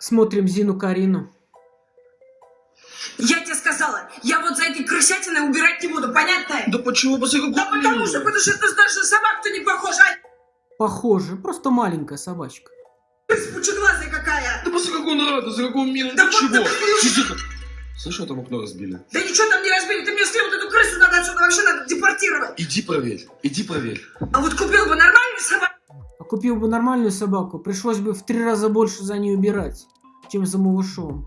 Смотрим Зину Карину. Я тебе сказала, я вот за этой крысятиной убирать не буду, понятно? Да почему? После какого Да потому что, потому что это даже на собак-то не похожа, Похоже, просто маленькая собачка. пучеглазая какая. Да после какого нрада, за какого мира, Да да вот чего? Тихо. Слышь, там окно разбили. Да ничего там не разбили, ты мне скажи, вот эту крысу надо отсюда вообще надо депортировать. Иди проверь, иди проверь. А вот купил бы нормальную собаку, купил бы нормальную собаку, пришлось бы в три раза больше за ней убирать, чем за малышом.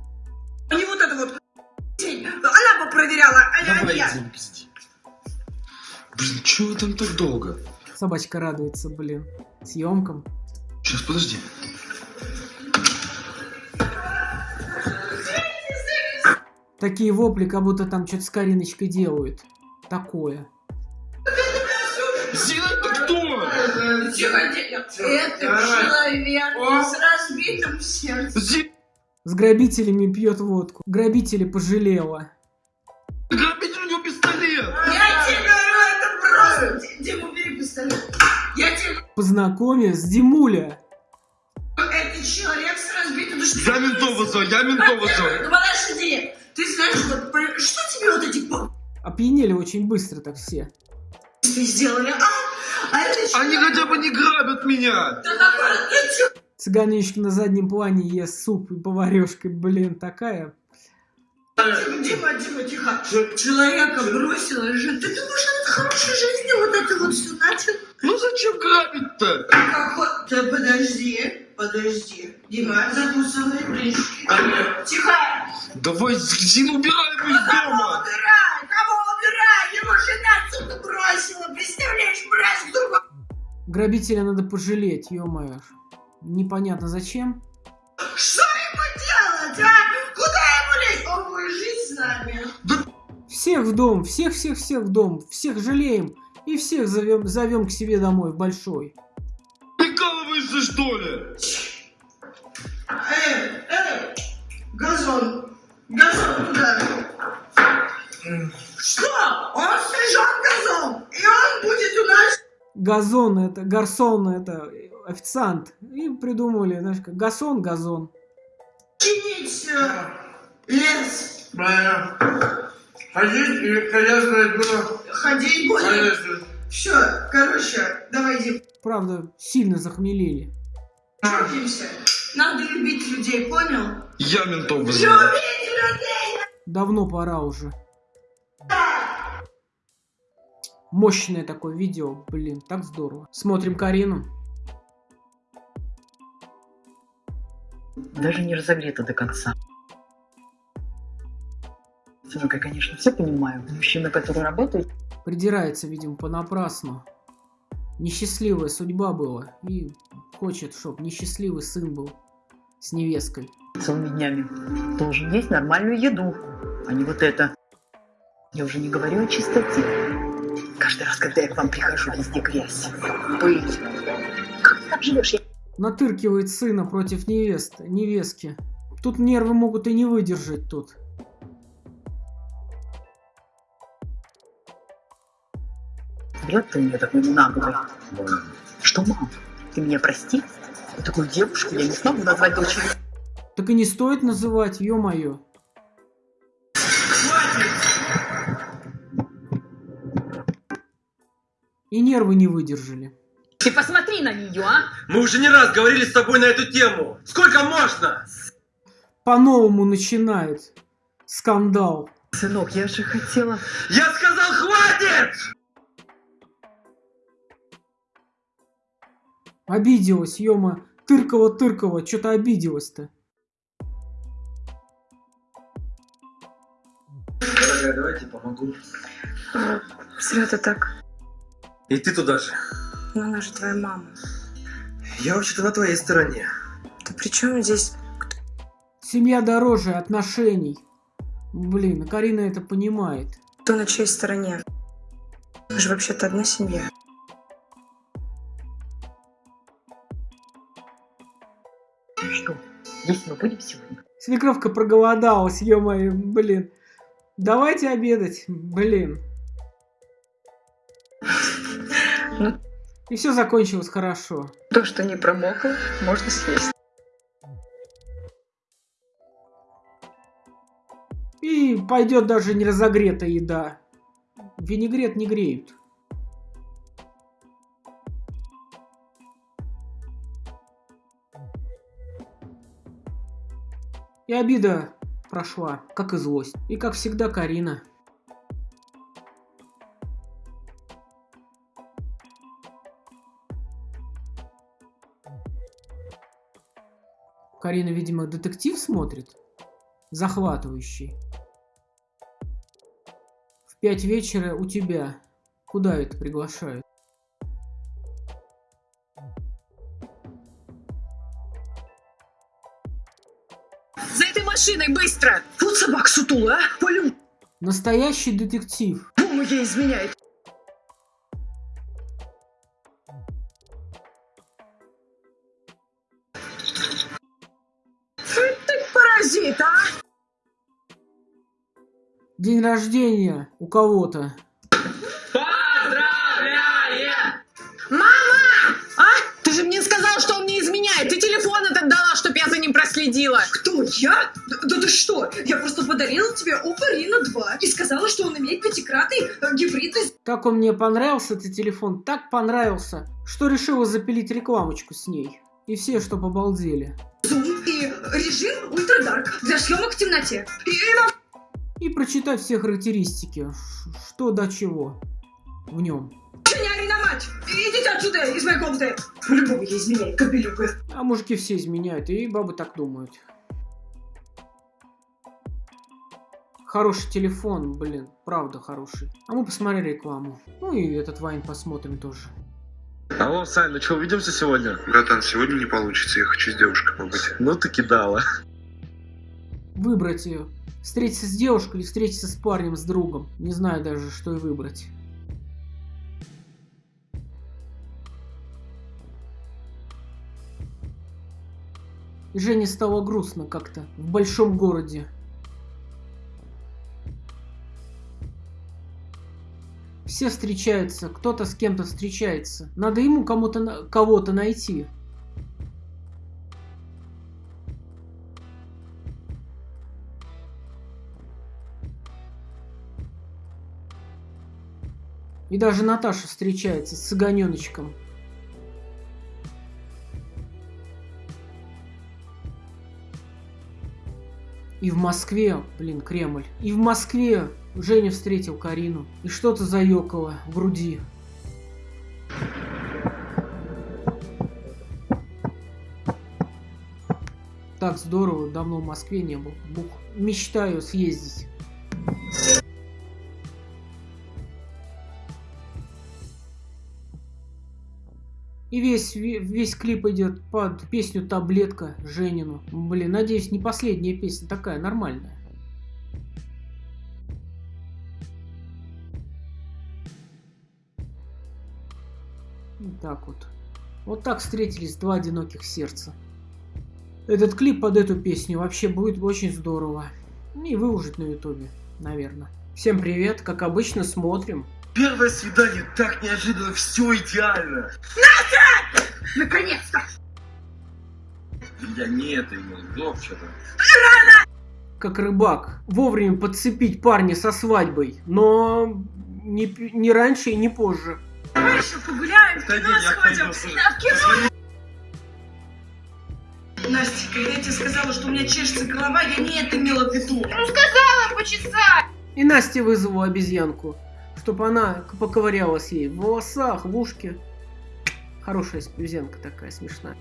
не вот эту вот. Она бы проверяла, а Давай, я. пизди. Блин, чего там так долго? Собачка радуется, блин, съемкам. Сейчас, подожди. Такие вопли, как будто там что-то с Кариночкой делают. Такое. Зина, ты кто? Это человек с разбитым сердцем. С грабителями пьет водку. Грабителя пожалела. грабитель у него пистолет. Я тебе это просто... Дима, убери пистолет. Я тебе Познакомив с Димуля. это человек с разбитым душой. Я ментов вызываю, я ментов вызываю. Ну подожди, ты знаешь, вот, про- что тебе вот эти Опьянели очень быстро так все. сделали, а? Они хотя бы не грабят меня. Да какой ты чё? Цыганечка на заднем плане ест суп и поварешкой, блин, такая. Дима, Дима, тихо. Человека бросила же. Ты думаешь, он от хорошей жизни вот это вот все начал? Ну зачем грабить-то? Да подожди, подожди. Дима, закусывай прыжки. Тихо. Давай Зину убираем из дома. убирай? Его жена отсюда бросила. Представляешь, мразь другой. Грабителя надо пожалеть, ё-моё. Непонятно зачем. Что ему делать, а? Куда ему лезть? Он будет жить с нами. Всех в дом, всех-всех-всех в дом, всех жалеем. И всех зовем, зовем к себе домой, в большой. Прикалываешься, что ли? Эй, эй, газон. Газон куда? Что? Он стрижет газон, и он будет у нас... Газон это, гарсон это, официант. И придумали, знаешь, как газон, газон. чинить э, лес. Правильно. Ходить и колясное было. Ходить будет. Конечно. Все, короче, давай, Дим, Правда, сильно захмелели. чудимся. Надо любить людей, понял? Я ментов вызываю. Любить людей! Давно пора уже. Мощное такое видео, блин, так здорово. Смотрим Карину. даже не разогрета до конца. Сынок, я, конечно, все понимаю. Мужчина, который работает, Придирается, видимо, понапрасну. Несчастливая судьба была. И хочет, чтоб несчастливый сын был с невесткой. целыми днями должен есть нормальную еду, а не вот это. Я уже не говорю о чистоте. Каждый раз, когда я к вам прихожу, везде грязь, пыль. Как ты так живешь? Я Натыркивает сына против невесты, невестки. Тут нервы могут и не выдержать тут. Врет ты мне такой наглый. Что, мам, ты меня прости? Такую девушку я не смогу назвать дочерью. Так и не стоит называть, ё-моё. И нервы не выдержали. Ты посмотри на нее, а! Мы уже не раз говорили с тобой на эту тему. Сколько можно? По-новому начинает скандал. Сынок, я же хотела... Я сказал, хватит! Обиделась, ё Тыркова-тыркова, что-то обиделась-то. Дорогая, давайте помогу. Зря ты так. И ты туда же. Но она же твоя мама. Я вообще-то на твоей стороне. Ты при чем здесь? Семья дороже отношений. Блин, а Карина это понимает. Кто на чьей стороне? Мы же вообще-то одна семья. Что, есть мы будем сегодня? Свекровка проголодалась, ё-моё, блин. Давайте обедать, блин. И все закончилось хорошо. То, что не промокло, можно съесть. И пойдет даже не разогретая еда. Винегрет не греют. И обида прошла, как и злость. И как всегда Карина. Карина, видимо, детектив смотрит. Захватывающий. В пять вечера у тебя. Куда это приглашают? За этой машиной, быстро! Вот собак сутула, а? Полю, Настоящий детектив. ему ей изменяет. Паразит, а? День рождения у кого-то. А? Ты же мне сказал, что он мне изменяет. Ты телефон этот дала, чтоб я за ним проследила. Кто, я? Да, да ты что? Я просто подарила тебе Oppo Reno 2 и сказала, что он имеет пятикратный э, гибридный Так он мне понравился, этот телефон, так понравился, что решила запилить рекламочку с ней. И все, что обалдели. зум режим Ультра Дарк для съемок в темноте. И, и во- И прочитать все характеристики, что до чего в нем. на мать! Идите отсюда, из моей комнаты! По-любому я изменяю, кобелюга. А мужики все изменяют, и бабы так думают. Хороший телефон, блин, правда хороший. А мы посмотрели рекламу. Ну и этот Вайн посмотрим тоже. Алло, Сань, ну что, увидимся сегодня? Братан, сегодня не получится, я хочу с девушкой побыть. Ну ты кидала. Выбрать ее. Встретиться с девушкой или встретиться с парнем, с другом. Не знаю даже, что и выбрать. Жене стало грустно как-то в большом городе. Все встречаются, кто-то с кем-то встречается. Надо ему кому-то кого-то найти. И даже Наташа встречается с Цыганеночком. И в Москве, блин, Кремль. И в Москве Женя встретил Карину. И что-то заёкало в груди. Так здорово, давно в Москве не был. Бух. Мечтаю съездить. И весь, ве- весь клип идет под песню «Таблетка» Женину. Блин, надеюсь, не последняя песня такая, нормальная. Вот так вот. Вот так встретились два одиноких сердца. Этот клип под эту песню вообще будет очень здорово. И выложить на ютубе, наверное. Всем привет, как обычно смотрим. Первое свидание так неожиданно, все идеально. Наконец-то! Я не это имел, вообще-то. как рыбак, вовремя подцепить парня со свадьбой, но не, не раньше и не позже. Давай еще погуляем, в кино сходим. Да, в кино! Настя, когда я тебе сказала, что у меня чешется голова, я не это имела в виду. И Настя вызвала обезьянку, чтобы она поковырялась ей в волосах, в ушке. Хорошая обезьянка такая, смешная.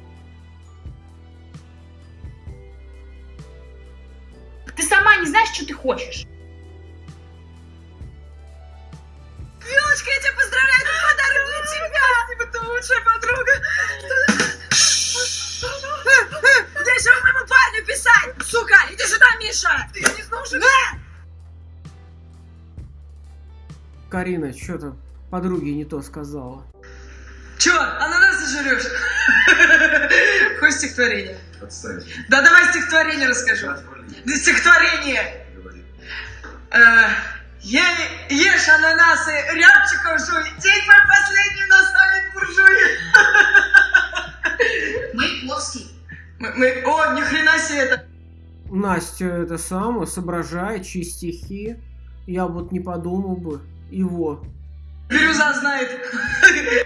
Ты сама не знаешь, что ты хочешь. Милочка, я тебя поздравляю, это подарок для тебя! Спасибо, ты лучшая подруга! Где же моему парню писать? Сука, иди сюда, Миша! Ты не знал, Карина что-то подруге не то сказала. Чё, ананасы жрешь? Хочешь стихотворение? Отстань. Да давай стихотворение расскажу. Да стихотворение! Э, е- ешь ананасы, рябчиков жуй, день мой последний наставит буржуй. Маяковский. Мы, мы- о, ни хрена себе это. Настя это самое, соображает, чьи стихи. Я вот не подумал бы. Его. Бирюза знает.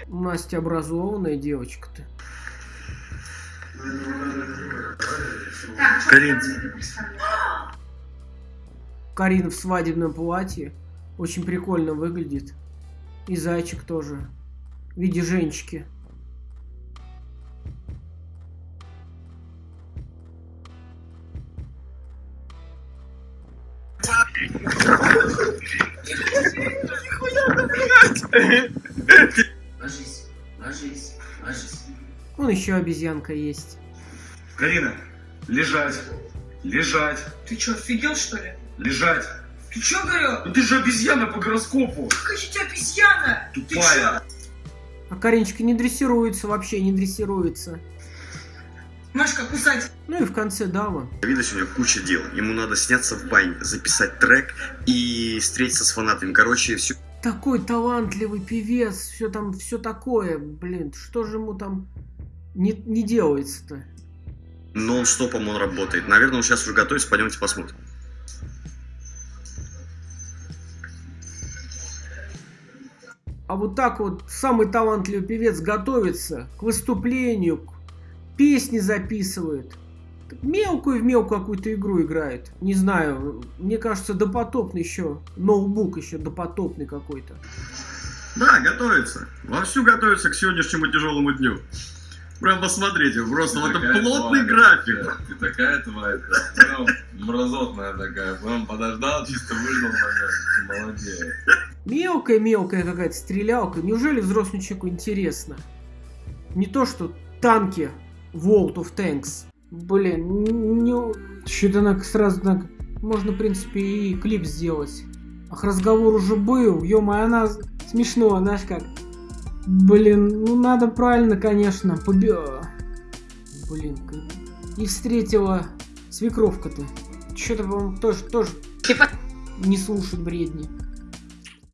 Настя образованная девочка-то. Карин. Карина в свадебном платье. Очень прикольно выглядит. И зайчик тоже. В виде женщики. Ложись, ложись, ложись. Вон еще обезьянка есть. Карина, лежать. Лежать. Ты что, офигел, что ли? Лежать. Ты что, говорю? Ну ты же обезьяна по гороскопу. Какая же у тебя обезьяна? Ты Тупая. А Кариночка не дрессируется, вообще не дрессируется. Машка, кусать. Ну и в конце дама. Давида сегодня куча дел. Ему надо сняться в бане, записать трек и встретиться с фанатами. Короче, все Такой талантливый певец, все там, все такое, блин, что же ему там не, не делается-то? нон-стопом он работает. Наверное, он сейчас уже готовится, пойдемте посмотрим. А вот так вот самый талантливый певец готовится к выступлению, к- песни записывает. Мелкую в мелкую какую-то игру играет. Не знаю, мне кажется, допотопный еще. Ноутбук еще допотопный какой-то. Да, готовится. Вовсю готовится к сегодняшнему тяжелому дню. Прям посмотрите, просто вот это плотный тварь, график. Ты, ты такая тварь, прям мразотная такая. Прям подождал, чисто выждал момент. Молодец. Мелкая-мелкая какая-то стрелялка. Неужели взрослому человеку интересно? Не то, что танки World of Tanks. Блин, не... Что-то она сразу так... Можно, в принципе, и клип сделать. Ах, разговор уже был. ё она смешно, знаешь как. Блин, ну надо правильно, конечно. Поби... Блин, как- и встретила свекровка-то. Что-то, по-моему, тоже, тоже Типа- не слушать бредни.